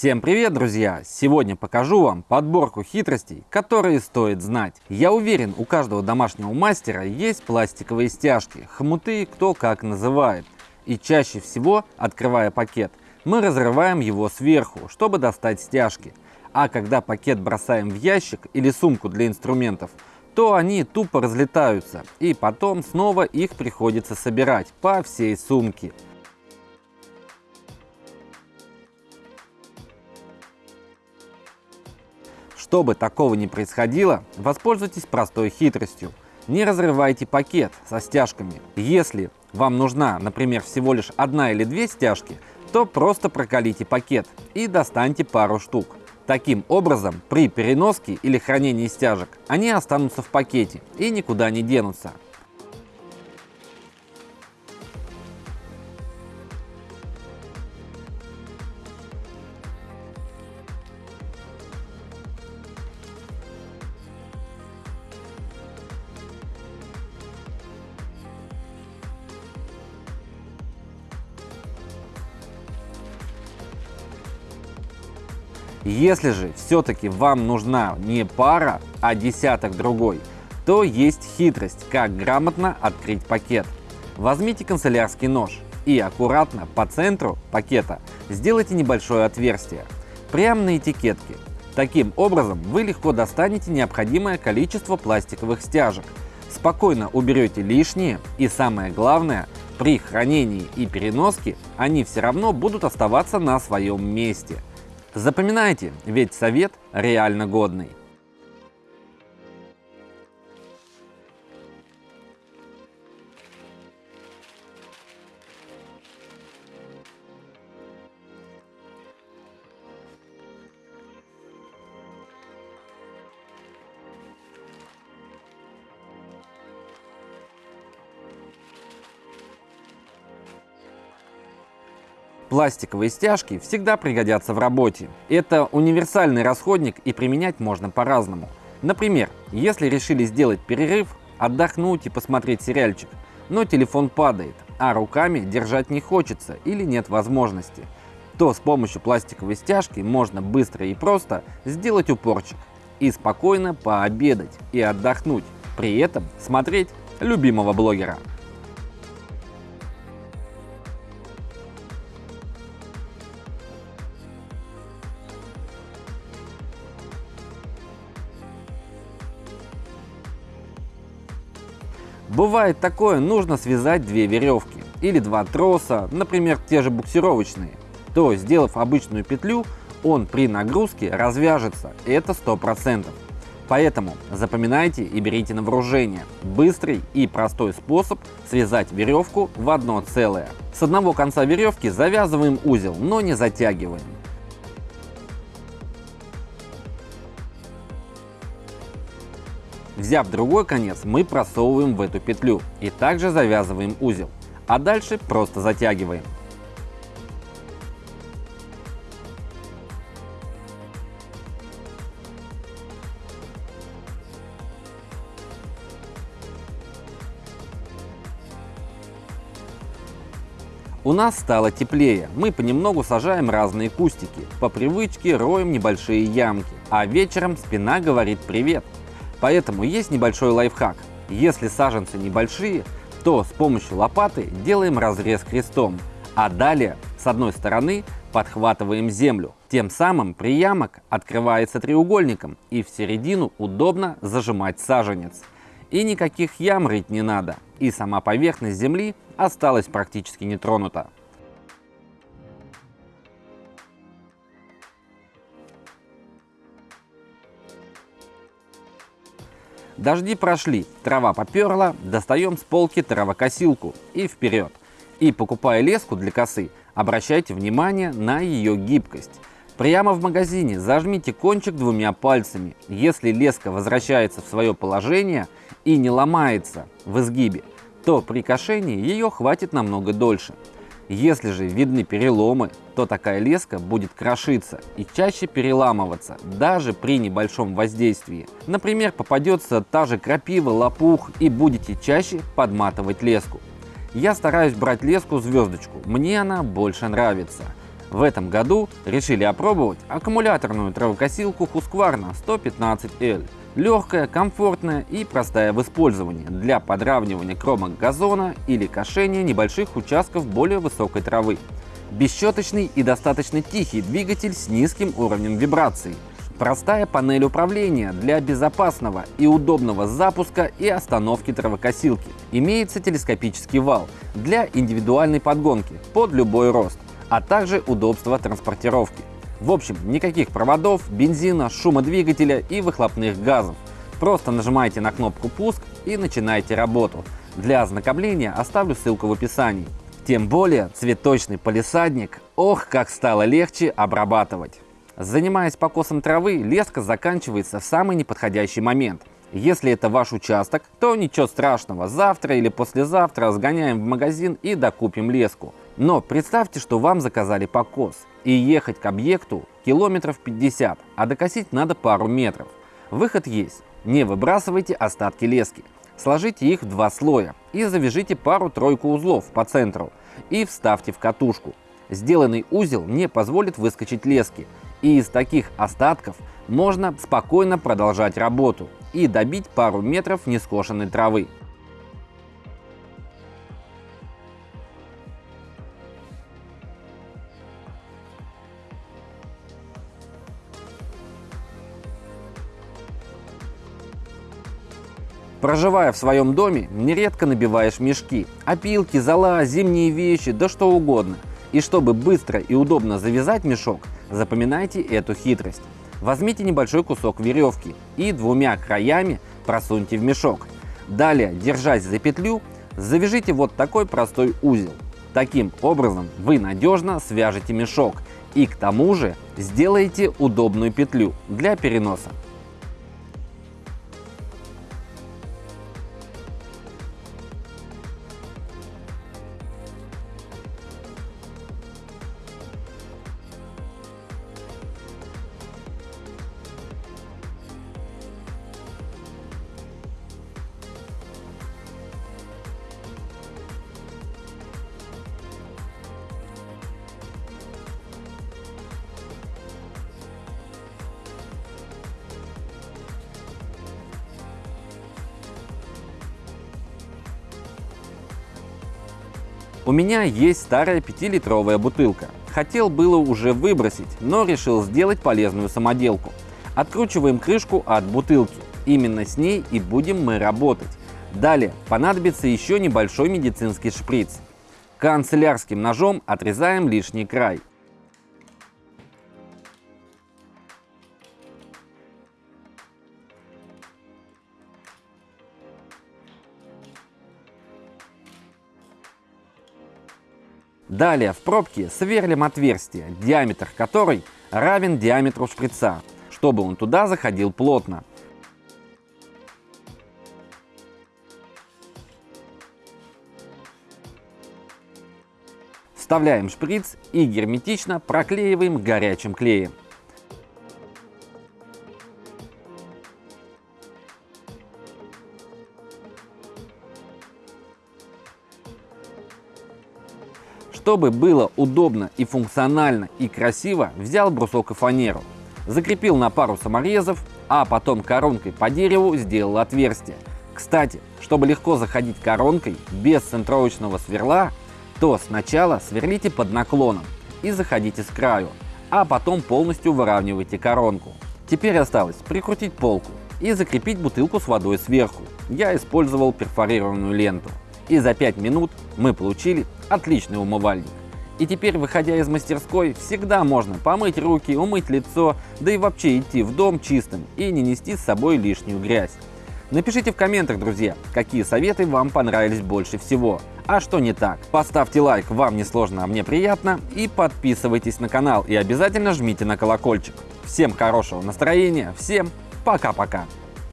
Всем привет, друзья! Сегодня покажу вам подборку хитростей, которые стоит знать. Я уверен, у каждого домашнего мастера есть пластиковые стяжки, хомуты кто как называет. И чаще всего, открывая пакет, мы разрываем его сверху, чтобы достать стяжки. А когда пакет бросаем в ящик или сумку для инструментов, то они тупо разлетаются, и потом снова их приходится собирать по всей сумке. Чтобы такого не происходило, воспользуйтесь простой хитростью. Не разрывайте пакет со стяжками. Если вам нужна, например, всего лишь одна или две стяжки, то просто прокалите пакет и достаньте пару штук. Таким образом, при переноске или хранении стяжек они останутся в пакете и никуда не денутся. Если же все-таки вам нужна не пара, а десяток другой, то есть хитрость, как грамотно открыть пакет. Возьмите канцелярский нож и аккуратно по центру пакета сделайте небольшое отверстие, прямо на этикетке. Таким образом вы легко достанете необходимое количество пластиковых стяжек, спокойно уберете лишние и самое главное, при хранении и переноске они все равно будут оставаться на своем месте – Запоминайте, ведь совет реально годный. Пластиковые стяжки всегда пригодятся в работе. Это универсальный расходник и применять можно по-разному. Например, если решили сделать перерыв, отдохнуть и посмотреть сериальчик, но телефон падает, а руками держать не хочется или нет возможности, то с помощью пластиковой стяжки можно быстро и просто сделать упорчик и спокойно пообедать и отдохнуть, при этом смотреть любимого блогера. Бывает такое, нужно связать две веревки или два троса, например, те же буксировочные. То, сделав обычную петлю, он при нагрузке развяжется, это 100%. Поэтому запоминайте и берите на вооружение. Быстрый и простой способ связать веревку в одно целое. С одного конца веревки завязываем узел, но не затягиваем. Взяв другой конец, мы просовываем в эту петлю и также завязываем узел, а дальше просто затягиваем. У нас стало теплее, мы понемногу сажаем разные кустики, по привычке роем небольшие ямки, а вечером спина говорит привет. Поэтому есть небольшой лайфхак. Если саженцы небольшие, то с помощью лопаты делаем разрез крестом, а далее с одной стороны подхватываем землю. Тем самым приямок открывается треугольником и в середину удобно зажимать саженец. И никаких ям рыть не надо, и сама поверхность земли осталась практически нетронута. Дожди прошли, трава поперла, достаем с полки травокосилку и вперед. И покупая леску для косы, обращайте внимание на ее гибкость. Прямо в магазине зажмите кончик двумя пальцами. Если леска возвращается в свое положение и не ломается в изгибе, то при кошении ее хватит намного дольше. Если же видны переломы, то такая леска будет крошиться и чаще переламываться, даже при небольшом воздействии. Например, попадется та же крапива, лопух и будете чаще подматывать леску. Я стараюсь брать леску звездочку, мне она больше нравится. В этом году решили опробовать аккумуляторную травокосилку Husqvarna 115L. Легкая, комфортная и простая в использовании для подравнивания кромок газона или кошения небольших участков более высокой травы. Бесщеточный и достаточно тихий двигатель с низким уровнем вибраций. Простая панель управления для безопасного и удобного запуска и остановки травокосилки. Имеется телескопический вал для индивидуальной подгонки под любой рост, а также удобство транспортировки. В общем, никаких проводов, бензина, шума двигателя и выхлопных газов. Просто нажимаете на кнопку «Пуск» и начинаете работу. Для ознакомления оставлю ссылку в описании. Тем более цветочный полисадник, ох, как стало легче обрабатывать. Занимаясь покосом травы, леска заканчивается в самый неподходящий момент. Если это ваш участок, то ничего страшного, завтра или послезавтра сгоняем в магазин и докупим леску. Но представьте, что вам заказали покос, и ехать к объекту километров 50, а докосить надо пару метров. Выход есть. Не выбрасывайте остатки лески. Сложите их в два слоя и завяжите пару-тройку узлов по центру и вставьте в катушку. Сделанный узел не позволит выскочить лески, и из таких остатков можно спокойно продолжать работу и добить пару метров нескошенной травы. Проживая в своем доме, нередко набиваешь мешки, опилки, зола, зимние вещи, да что угодно. И чтобы быстро и удобно завязать мешок, запоминайте эту хитрость. Возьмите небольшой кусок веревки и двумя краями просуньте в мешок. Далее, держась за петлю, завяжите вот такой простой узел. Таким образом вы надежно свяжете мешок и к тому же сделаете удобную петлю для переноса. У меня есть старая 5-литровая бутылка. Хотел было уже выбросить, но решил сделать полезную самоделку. Откручиваем крышку от бутылки. Именно с ней и будем мы работать. Далее понадобится еще небольшой медицинский шприц. Канцелярским ножом отрезаем лишний край. Далее в пробке сверлим отверстие, диаметр которой равен диаметру шприца, чтобы он туда заходил плотно. Вставляем шприц и герметично проклеиваем горячим клеем. Чтобы было удобно и функционально и красиво, взял брусок и фанеру. Закрепил на пару саморезов, а потом коронкой по дереву сделал отверстие. Кстати, чтобы легко заходить коронкой без центровочного сверла, то сначала сверлите под наклоном и заходите с краю, а потом полностью выравнивайте коронку. Теперь осталось прикрутить полку и закрепить бутылку с водой сверху. Я использовал перфорированную ленту. И за 5 минут мы получили отличный умывальник. И теперь, выходя из мастерской, всегда можно помыть руки, умыть лицо, да и вообще идти в дом чистым и не нести с собой лишнюю грязь. Напишите в комментах, друзья, какие советы вам понравились больше всего, а что не так. Поставьте лайк, вам не сложно, а мне приятно, и подписывайтесь на канал, и обязательно жмите на колокольчик. Всем хорошего настроения, всем пока-пока.